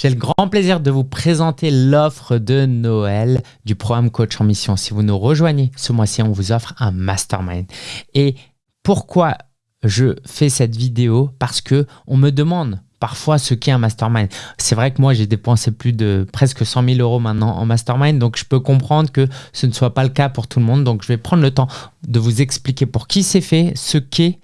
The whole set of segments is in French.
J'ai le grand plaisir de vous présenter l'offre de Noël du programme Coach en Mission. Si vous nous rejoignez ce mois-ci, on vous offre un mastermind. Et pourquoi je fais cette vidéo? Parce que on me demande parfois ce qu'est un mastermind. C'est vrai que moi, j'ai dépensé plus de presque 100 000 euros maintenant en mastermind, donc je peux comprendre que ce ne soit pas le cas pour tout le monde. Donc, je vais prendre le temps de vous expliquer pour qui c'est fait, ce qu'est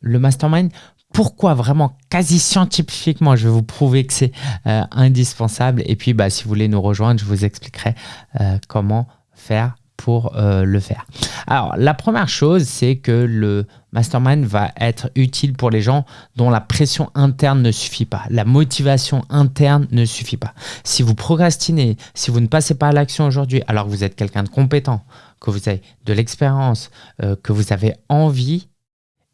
le mastermind, pourquoi vraiment quasi scientifiquement je vais vous prouver que c'est euh, indispensable et puis bah, si vous voulez nous rejoindre je vous expliquerai euh, comment faire pour euh, le faire. Alors la première chose c'est que le mastermind va être utile pour les gens dont la pression interne ne suffit pas, la motivation interne ne suffit pas. Si vous procrastinez, si vous ne passez pas à l'action aujourd'hui alors que vous êtes quelqu'un de compétent, que vous avez de l'expérience, que vous avez envie,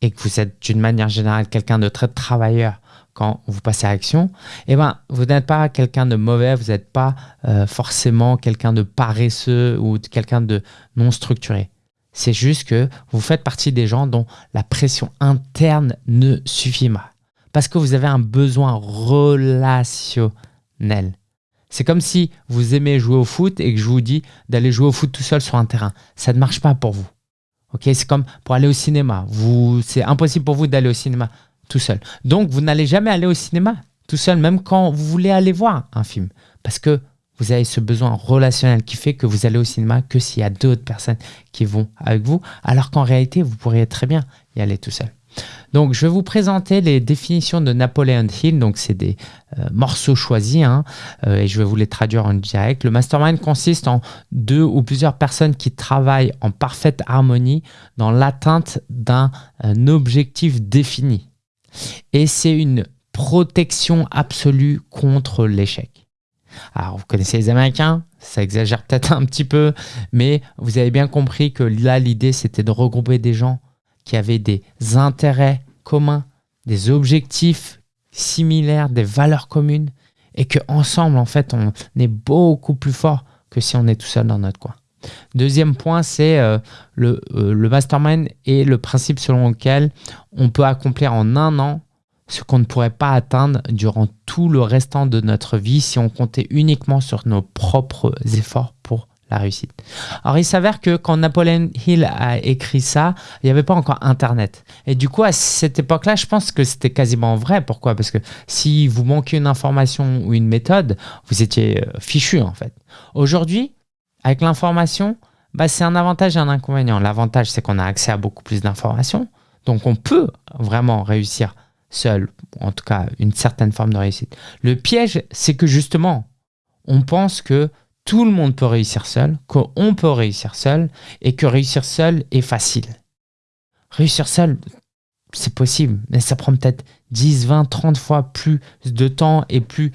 et que vous êtes d'une manière générale quelqu'un de très travailleur quand vous passez à l'action, eh ben, vous n'êtes pas quelqu'un de mauvais, vous n'êtes pas euh, forcément quelqu'un de paresseux ou quelqu'un de non structuré. C'est juste que vous faites partie des gens dont la pression interne ne suffit pas. Parce que vous avez un besoin relationnel. C'est comme si vous aimez jouer au foot et que je vous dis d'aller jouer au foot tout seul sur un terrain. Ça ne marche pas pour vous c'est comme pour aller au cinéma. C'est impossible pour vous d'aller au cinéma tout seul. Donc, vous n'allez jamais aller au cinéma tout seul, même quand vous voulez aller voir un film. Parce que vous avez ce besoin relationnel qui fait que vous allez au cinéma que s'il y a d'autres personnes qui vont avec vous, alors qu'en réalité, vous pourriez très bien y aller tout seul. Donc, je vais vous présenter les définitions de Napoleon Hill. Donc, c'est des euh, morceaux choisis hein, euh, et je vais vous les traduire en direct. Le mastermind consiste en deux ou plusieurs personnes qui travaillent en parfaite harmonie dans l'atteinte d'un objectif défini. Et c'est une protection absolue contre l'échec. Alors, vous connaissez les Américains, ça exagère peut-être un petit peu, mais vous avez bien compris que là, l'idée, c'était de regrouper des gens qui avaient des intérêts communs, des objectifs similaires, des valeurs communes, et qu'ensemble, en fait, on est beaucoup plus fort que si on est tout seul dans notre coin. Deuxième point, c'est euh, le, euh, le mastermind et le principe selon lequel on peut accomplir en un an ce qu'on ne pourrait pas atteindre durant tout le restant de notre vie si on comptait uniquement sur nos propres efforts pour la réussite. Alors, il s'avère que quand Napoleon Hill a écrit ça, il n'y avait pas encore Internet. Et du coup, à cette époque-là, je pense que c'était quasiment vrai. Pourquoi? Parce que si vous manquez une information ou une méthode, vous étiez euh, fichu en fait. Aujourd'hui, avec l'information, bah, c'est un avantage et un inconvénient. L'avantage, c'est qu'on a accès à beaucoup plus d'informations. Donc, on peut vraiment réussir seul, en tout cas une certaine forme de réussite. Le piège, c'est que justement, on pense que tout le monde peut réussir seul, qu'on peut réussir seul et que réussir seul est facile. Réussir seul, c'est possible, mais ça prend peut-être 10, 20, 30 fois plus de temps et plus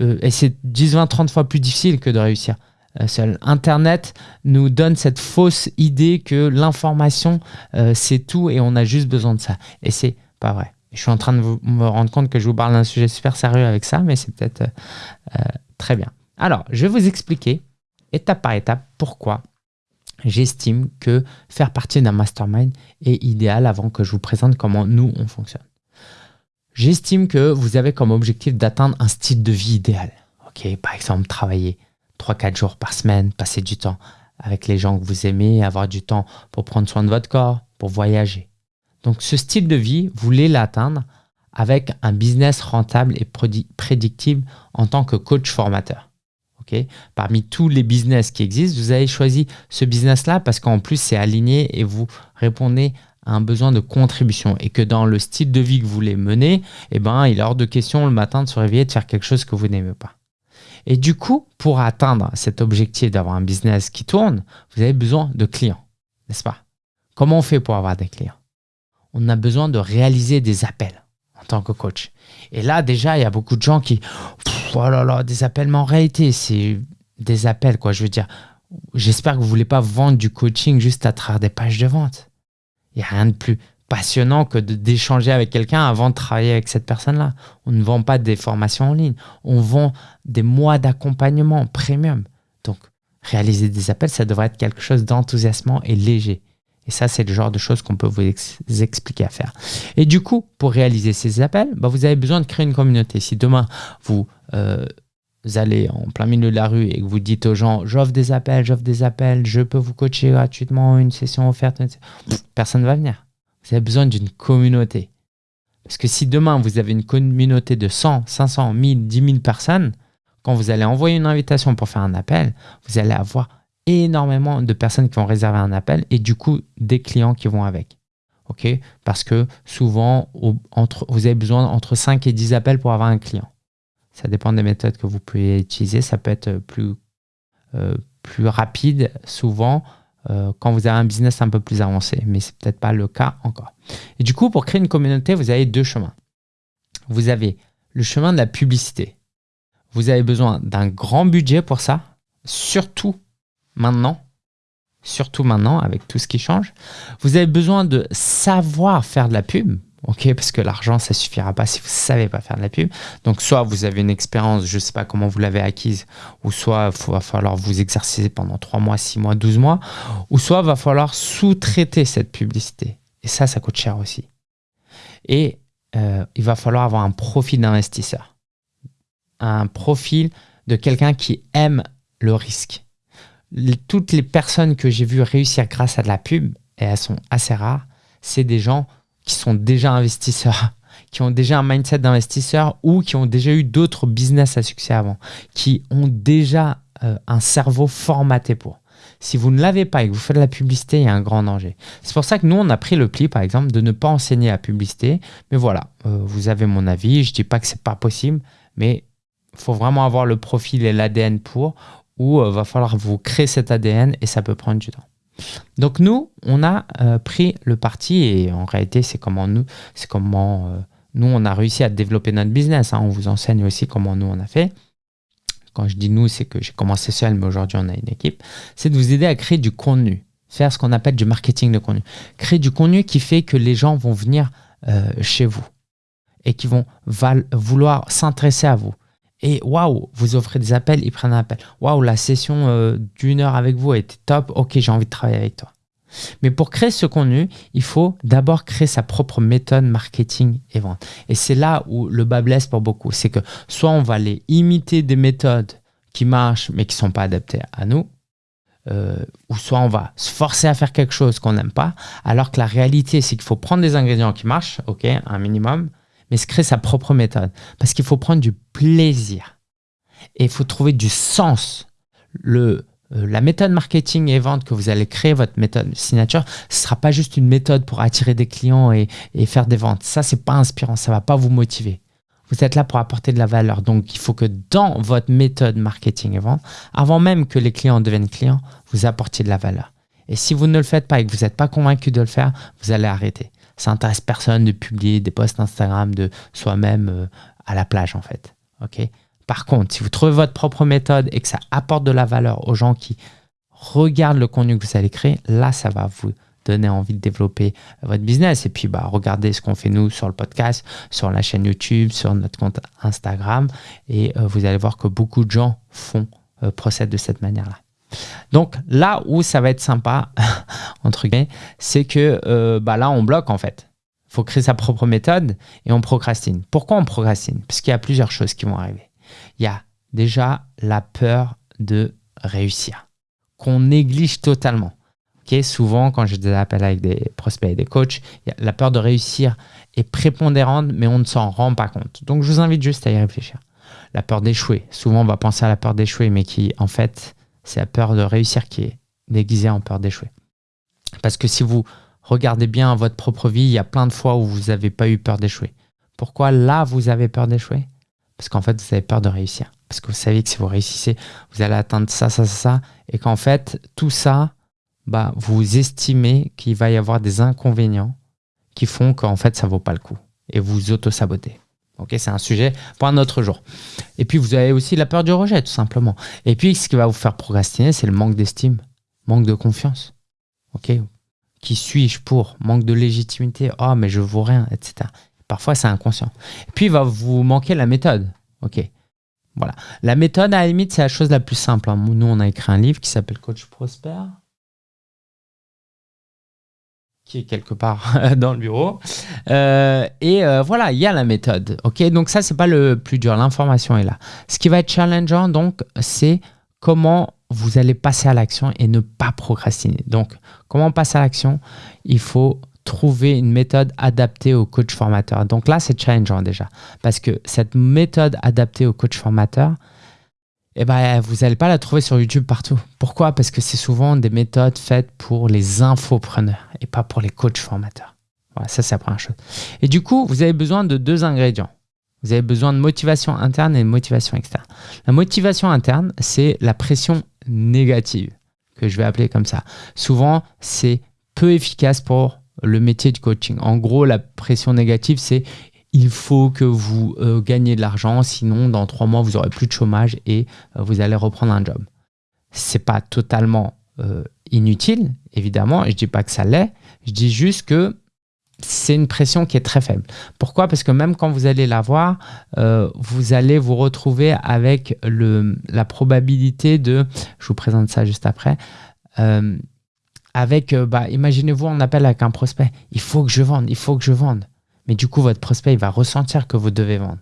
euh, et c'est 10, 20, 30 fois plus difficile que de réussir euh, seul. Internet nous donne cette fausse idée que l'information, euh, c'est tout et on a juste besoin de ça. Et c'est pas vrai. Je suis en train de me rendre compte que je vous parle d'un sujet super sérieux avec ça, mais c'est peut-être très bien. Alors, je vais vous expliquer étape par étape pourquoi j'estime que faire partie d'un mastermind est idéal avant que je vous présente comment nous, on fonctionne. J'estime que vous avez comme objectif d'atteindre un style de vie idéal. Par exemple, travailler 3-4 jours par semaine, passer du temps avec les gens que vous aimez, avoir du temps pour prendre soin de votre corps, pour voyager. Donc ce style de vie, vous voulez l'atteindre avec un business rentable et prédictible en tant que coach formateur. Parmi tous les business qui existent, vous avez choisi ce business-là parce qu'en plus, c'est aligné et vous répondez à un besoin de contribution et que dans le style de vie que vous voulez mener, eh ben, il est hors de question le matin de se réveiller de faire quelque chose que vous n'aimez pas. Et du coup, pour atteindre cet objectif d'avoir un business qui tourne, vous avez besoin de clients, n'est-ce pas? Comment on fait pour avoir des clients? On a besoin de réaliser des appels en tant que coach. Et là, déjà, il y a beaucoup de gens qui, oh là là, des appels, mais en réalité, c'est des appels, quoi. Je veux dire, j'espère que vous voulez pas vendre du coaching juste à travers des pages de vente. Il n'y a rien de plus passionnant que d'échanger avec quelqu'un avant de travailler avec cette personne-là. On ne vend pas des formations en ligne, on vend des mois d'accompagnement premium. Donc, réaliser des appels, ça devrait être quelque chose d'enthousiasmant et léger. Et ça, c'est le genre de choses qu'on peut vous expliquer à faire. Et du coup, pour réaliser ces appels, bah, vous avez besoin de créer une communauté. Si demain, vous, euh, allez en plein milieu de la rue et que vous dites aux gens, j'offre des appels, j'offre des appels, je peux vous coacher gratuitement, une session offerte, personne ne va venir. Vous avez besoin d'une communauté. Parce que si demain, vous avez une communauté de 100, 500, 1000, 10 000 personnes, quand vous allez envoyer une invitation pour faire un appel, vous allez avoir énormément de personnes qui vont réserver un appel et du coup des clients qui vont avec. ok? Parce que souvent, entre, vous avez besoin entre 5 et 10 appels pour avoir un client. Ça dépend des méthodes que vous pouvez utiliser. Ça peut être plus, euh, plus rapide souvent euh, quand vous avez un business un peu plus avancé, mais ce n'est peut-être pas le cas encore. Et du coup, pour créer une communauté, vous avez deux chemins. Vous avez le chemin de la publicité. Vous avez besoin d'un grand budget pour ça, surtout maintenant, surtout maintenant avec tout ce qui change. Vous avez besoin de savoir faire de la pub, ok? Parce que l'argent, ça suffira pas si vous savez pas faire de la pub. Donc, soit vous avez une expérience, je sais pas comment vous l'avez acquise, ou soit il va falloir vous exercer pendant 3 mois, 6 mois, 12 mois, ou soit il va falloir sous-traiter cette publicité. Et ça, ça coûte cher aussi. Et euh, il va falloir avoir un profil d'investisseur. Un profil de quelqu'un qui aime le risque toutes les personnes que j'ai vues réussir grâce à de la pub, et elles sont assez rares, c'est des gens qui sont déjà investisseurs, qui ont déjà un mindset d'investisseur ou qui ont déjà eu d'autres business à succès avant, qui ont déjà euh, un cerveau formaté pour. Si vous ne l'avez pas et que vous faites de la publicité, il y a un grand danger. C'est pour ça que nous, on a pris le pli, par exemple, de ne pas enseigner la publicité. Mais voilà, euh, vous avez mon avis. Je ne dis pas que ce n'est pas possible, mais il faut vraiment avoir le profil et l'ADN pour, où il euh, va falloir vous créer cet ADN et ça peut prendre du temps. Donc nous, on a euh, pris le parti et en réalité, c'est comment nous, c'est comment euh, nous on a réussi à développer notre business. Hein. On vous enseigne aussi comment nous on a fait. Quand je dis nous, c'est que j'ai commencé seul, mais aujourd'hui on a une équipe. C'est de vous aider à créer du contenu, faire ce qu'on appelle du marketing de contenu, créer du contenu qui fait que les gens vont venir chez vous et qui vont vouloir s'intéresser à vous et waouh, vous offrez des appels, ils prennent un appel. Waouh, la session euh, d'une heure avec vous était top. Ok, j'ai envie de travailler avec toi. Mais pour créer ce contenu, il faut d'abord créer sa propre méthode marketing et vente. Et c'est là où le bas blesse pour beaucoup. C'est que soit on va aller imiter des méthodes qui marchent mais qui ne sont pas adaptées à nous, euh, ou soit on va se forcer à faire quelque chose qu'on n'aime pas, alors que la réalité, c'est qu'il faut prendre des ingrédients qui marchent, ok, un minimum, mais se créer sa propre méthode. Parce qu'il faut prendre du plaisir. Et il faut trouver du sens. Le, euh, la méthode marketing et vente que vous allez créer, votre méthode signature, ce ne sera pas juste une méthode pour attirer des clients et, et faire des ventes. Ça, c'est pas inspirant, ça va pas vous motiver. Vous êtes là pour apporter de la valeur. Donc, il faut que dans votre méthode marketing et vente, avant même que les clients deviennent clients, vous apportiez de la valeur. Et si vous ne le faites pas et que vous n'êtes pas convaincu de le faire, vous allez arrêter ça intéresse personne de publier des posts Instagram de soi-même euh, à la plage en fait. Par contre, si vous trouvez votre propre méthode et que ça apporte de la valeur aux gens qui regardent le contenu que vous allez créer, là, ça va vous donner envie de développer votre business. Et puis, bah, regardez ce qu'on fait nous sur le podcast, sur la chaîne YouTube, sur notre compte Instagram. Et euh, vous allez voir que beaucoup de gens font, euh, procèdent de cette manière-là. Donc là où ça va être sympa, entre guillemets, c'est que euh, bah là, on bloque en fait. Il faut créer sa propre méthode et on procrastine. Pourquoi on procrastine? Parce qu'il y a plusieurs choses qui vont arriver. Il y a déjà la peur de réussir, qu'on néglige totalement. souvent, quand j'ai des appels avec des prospects et des coachs, la peur de réussir est prépondérante, mais on ne s'en rend pas compte. Donc, je vous invite juste à y réfléchir. La peur d'échouer. Souvent, on va penser à la peur d'échouer, mais qui, en fait, c'est la peur de réussir qui est déguisée en peur d'échouer. Parce que si vous regardez bien votre propre vie, il y a plein de fois où vous n'avez pas eu peur d'échouer. Pourquoi là, vous avez peur d'échouer? Parce qu'en fait, vous avez peur de réussir. Parce que vous savez que si vous réussissez, vous allez atteindre ça, ça, ça, et qu'en fait, tout ça, bah, vous estimez qu'il va y avoir des inconvénients qui font qu'en fait, ça ne vaut pas le coup. Et vous auto-sabotez. Ok, c'est un sujet pour un autre jour. Et puis, vous avez aussi la peur du rejet, tout simplement. Et puis, ce qui va vous faire procrastiner, c'est le manque d'estime, manque de confiance. Ok, qui suis-je pour? Manque de légitimité. Oh, mais je vaux rien, etc. Parfois, c'est inconscient. Et puis, il va vous manquer la méthode. Ok, voilà. La méthode, à la limite, c'est la chose la plus simple. Hein. Nous, on a écrit un livre qui s'appelle Coach Prosper. Qui est quelque part dans le bureau. Euh, et euh, voilà, il y a la méthode. Ok, donc ça c'est pas le plus dur. L'information est là. Ce qui va être challengeant, donc, c'est comment vous allez passer à l'action et ne pas procrastiner. Donc, comment passer à l'action? Il faut trouver une méthode adaptée au coach formateur. Donc là, c'est challengeant déjà. Parce que cette méthode adaptée au coach formateur, eh ben, vous n'allez pas la trouver sur YouTube partout. Pourquoi? Parce que c'est souvent des méthodes faites pour les infopreneurs et pas pour les coachs formateurs. Voilà, ça c'est la première chose. Et du coup, vous avez besoin de deux ingrédients. Vous avez besoin de motivation interne et de motivation externe. La motivation interne, c'est la pression négative, que je vais appeler comme ça. Souvent, c'est peu efficace pour le métier de coaching. En gros, la pression négative, c'est il faut que vous euh, gagnez de l'argent, sinon dans trois mois, vous aurez plus de chômage et euh, vous allez reprendre un job. C'est pas totalement euh, inutile, évidemment, je dis pas que ça l'est, je dis juste que c'est une pression qui est très faible. Pourquoi? Parce que même quand vous allez l'avoir, vous allez vous retrouver avec le, la probabilité de, je vous présente ça juste après, avec, bah, imaginez-vous, on appelle avec un prospect, il faut que je vende, il faut que je vende. Mais du coup, votre prospect il va ressentir que vous devez vendre.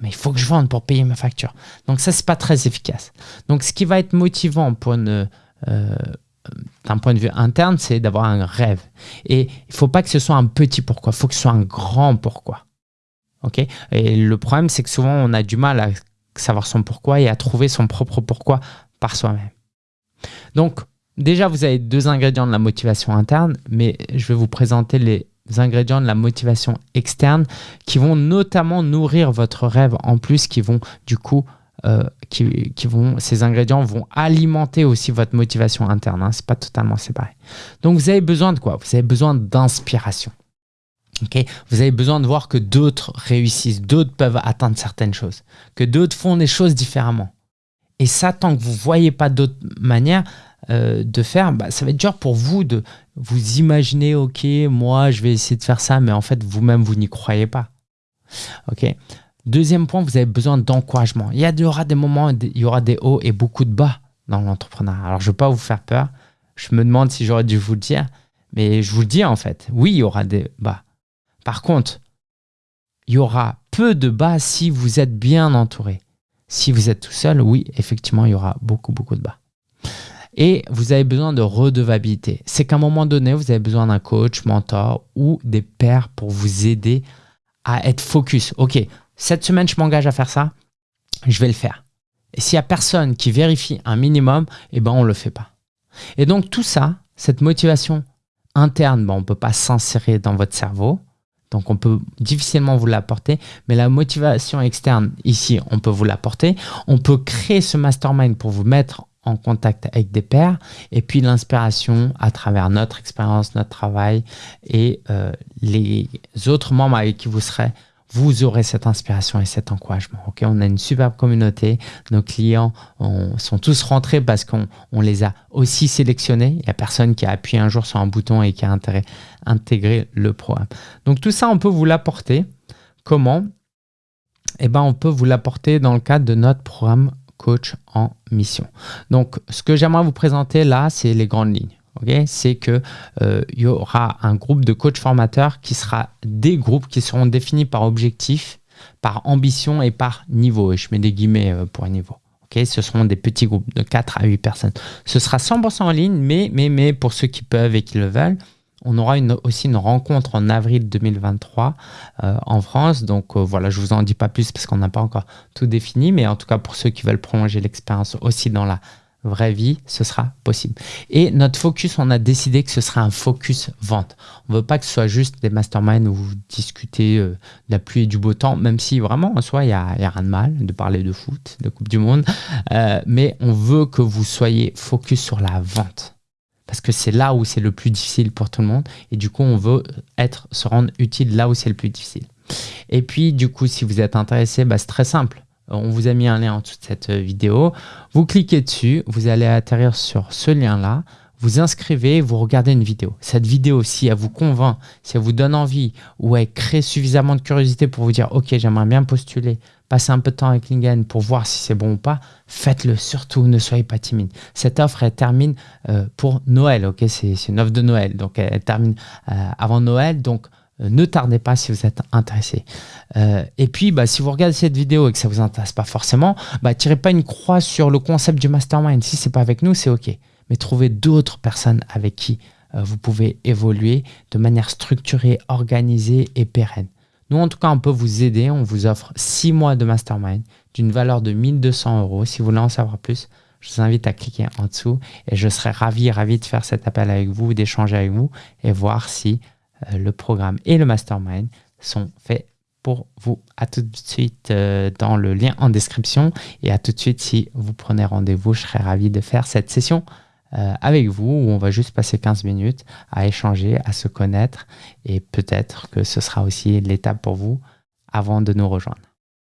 Mais il faut que je vende pour payer ma facture. Donc ça, c'est pas très efficace. Donc ce qui va être motivant pour euh, d'un point de vue interne, c'est d'avoir un rêve. Et il faut pas que ce soit un petit pourquoi, il faut que ce soit un grand pourquoi. ok? Et le problème, c'est que souvent, on a du mal à savoir son pourquoi et à trouver son propre pourquoi par soi-même. Donc, déjà, vous avez deux ingrédients de la motivation interne, mais je vais vous présenter les ingrédients de la motivation externe qui vont notamment nourrir votre rêve en plus, qui vont du coup, euh, qui, vont, ces ingrédients vont alimenter aussi votre motivation interne. Hein, c'est pas totalement séparé. Donc vous avez besoin de quoi? Vous avez besoin d'inspiration. ok? Vous avez besoin de voir que d'autres réussissent, d'autres peuvent atteindre certaines choses, que d'autres font des choses différemment. Et ça, tant que vous ne voyez pas d'autres manières, euh, de faire, bah, ça va être dur pour vous de vous imaginer, ok, moi je vais essayer de faire ça, mais en fait vous-même vous, n'y croyez pas. Ok. Deuxième point, vous avez besoin d'encouragement. Il y, aura des moments, il y aura des hauts et beaucoup de bas dans l'entrepreneuriat. Alors je ne veux pas vous faire peur. Je me demande si j'aurais dû vous le dire, mais je vous le dis en fait. Oui, il y aura des bas. Par contre, il y aura peu de bas si vous êtes bien entouré. Si vous êtes tout seul, oui, effectivement, il y aura beaucoup, beaucoup de bas. Et vous avez besoin de redevabilité. C'est qu'à un moment donné, vous avez besoin d'un coach, mentor ou des pairs pour vous aider à être focus. Ok, cette semaine, je m'engage à faire ça, je vais le faire. Et s'il n'y a personne qui vérifie un minimum, eh ben, on ne le fait pas. Et donc tout ça, cette motivation interne, bon, on ne peut pas s'insérer dans votre cerveau. Donc on peut difficilement vous l'apporter, mais la motivation externe, ici, on peut vous l'apporter. On peut créer ce mastermind pour vous mettre en contact avec des pairs et puis l'inspiration à travers notre expérience, notre travail et euh, les autres membres avec qui vous serez, vous aurez cette inspiration et cet encouragement. On a une superbe communauté. Nos clients sont tous rentrés parce qu'on les a aussi sélectionnés. Il n'y a personne qui a appuyé un jour sur un bouton et qui a intégré le programme. Donc tout ça, on peut vous l'apporter. Comment? Eh ben, on peut vous l'apporter dans le cadre de notre programme coach en mission. Donc, ce que j'aimerais vous présenter là, c'est les grandes lignes. c'est qu'il euh, y aura un groupe de coach formateurs qui sera des groupes qui seront définis par objectif, par ambition et par niveau. Et je mets des guillemets euh, pour niveau. ce seront des petits groupes de 4 à 8 personnes. Ce sera 100% en ligne, mais, mais, mais pour ceux qui peuvent et qui le veulent, on aura aussi une rencontre en avril 2023 euh, en France. Donc euh, voilà, je vous en dis pas plus parce qu'on n'a pas encore tout défini. Mais en tout cas, pour ceux qui veulent prolonger l'expérience aussi dans la vraie vie, ce sera possible. Et notre focus, on a décidé que ce sera un focus vente. On veut pas que ce soit juste des masterminds où vous discutez euh, de la pluie et du beau temps, même si vraiment en soi, il n'y a, a, rien de mal de parler de foot, de Coupe du Monde. mais on veut que vous soyez focus sur la vente parce que c'est là où c'est le plus difficile pour tout le monde. Et du coup, on veut être, se rendre utile là où c'est le plus difficile. Et puis, du coup, si vous êtes intéressé, bah, c'est très simple. On vous a mis un lien en dessous de cette vidéo. Vous cliquez dessus, vous allez atterrir sur ce lien-là. Vous inscrivez, vous regardez une vidéo. Cette vidéo, si elle vous convainc, si elle vous donne envie ou elle crée suffisamment de curiosité pour vous dire ok j'aimerais bien postuler, passer un peu de temps avec Lingen pour voir si c'est bon ou pas, faites-le surtout, ne soyez pas timide. Cette offre, elle termine euh, pour Noël, ok? C'est une offre de Noël, donc elle, termine euh, avant Noël, donc euh, ne tardez pas si vous êtes intéressé. et puis, bah, si vous regardez cette vidéo et que ça ne vous intéresse pas forcément, bah, tirez pas une croix sur le concept du mastermind. Si c'est pas avec nous, c'est ok. Mais trouvez d'autres personnes avec qui vous pouvez évoluer de manière structurée, organisée et pérenne. Nous, en tout cas, on peut vous aider. On vous offre 6 mois de mastermind d'une valeur de 1200 euros. Si vous voulez en savoir plus, je vous invite à cliquer en dessous et je serai ravi, ravi de faire cet appel avec vous, d'échanger avec vous et voir si euh, le programme et le mastermind sont faits pour vous. À tout de suite euh, dans le lien en description et à tout de suite si vous prenez rendez-vous. Je serai ravi de faire cette session euh, avec vous où on va juste passer 15 minutes à échanger, à se connaître et peut-être que ce sera aussi l'étape pour vous avant de nous rejoindre.